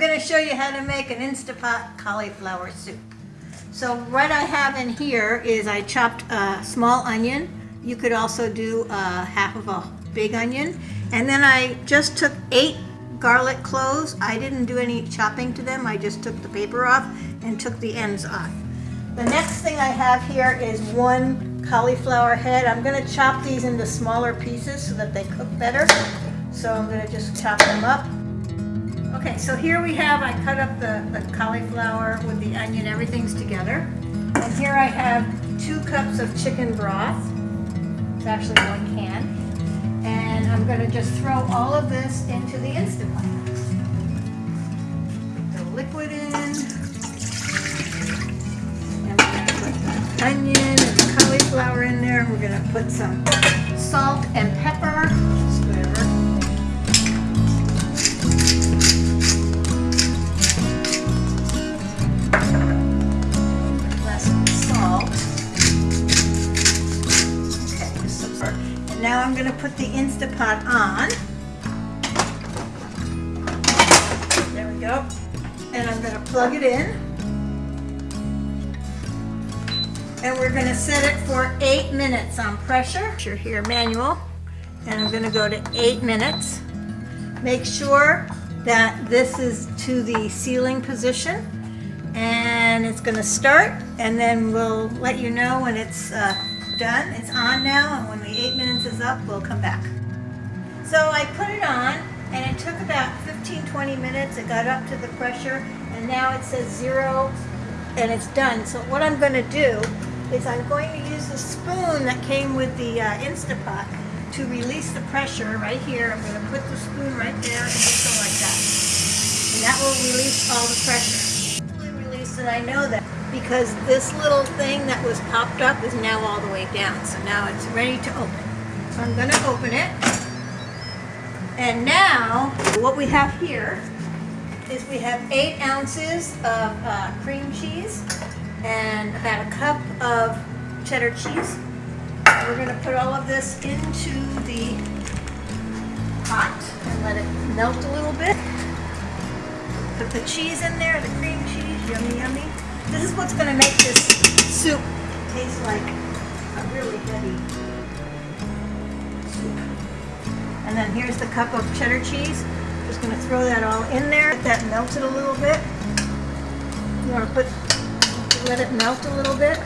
going to show you how to make an Instapot cauliflower soup. So what I have in here is I chopped a small onion. You could also do uh, half of a big onion. And then I just took eight garlic cloves. I didn't do any chopping to them. I just took the paper off and took the ends off. The next thing I have here is one cauliflower head. I'm going to chop these into smaller pieces so that they cook better. So I'm going to just chop them up. Okay, so here we have, I cut up the, the cauliflower with the onion, everything's together. And here I have two cups of chicken broth. It's actually one can. And I'm gonna just throw all of this into the Instant Pot. Put the liquid in. And we're gonna put the onion and the cauliflower in there. We're gonna put some salt and pepper. Now I'm gonna put the Instapot on. There we go. And I'm gonna plug it in. And we're gonna set it for eight minutes on pressure. You're here manual. And I'm gonna go to eight minutes. Make sure that this is to the sealing position and it's going to start and then we'll let you know when it's uh, done. It's on now and when the eight minutes is up we'll come back. So I put it on and it took about 15-20 minutes. It got up to the pressure and now it says zero and it's done. So what I'm going to do is I'm going to use the spoon that came with the uh, Instapot to release the pressure right here. I'm going to put the spoon right there and just go like that. And that will release all the pressure release and I know that because this little thing that was popped up is now all the way down. So now it's ready to open. So I'm going to open it. And now what we have here is we have eight ounces of uh, cream cheese and about a cup of cheddar cheese. We're going to put all of this into the pot and let it melt a little bit. Put the cheese in there, the cream cheese, yummy, yummy. This is what's going to make this soup taste like a really heavy soup. And then here's the cup of cheddar cheese. Just going to throw that all in there. Let that melted a little bit. You want to put, let it melt a little bit.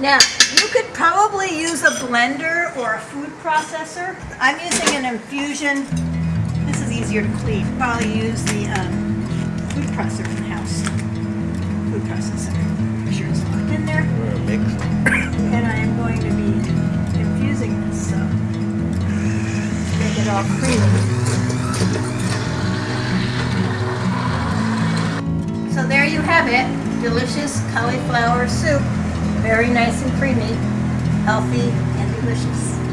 Now, you could probably use a blender or a food processor. I'm using an infusion this is easier to clean. Probably use the um, food processor in the house. Food processor. Make sure it's locked in there. and I am going to be infusing this, so make it all creamy. So there you have it. Delicious cauliflower soup. Very nice and creamy. Healthy and delicious.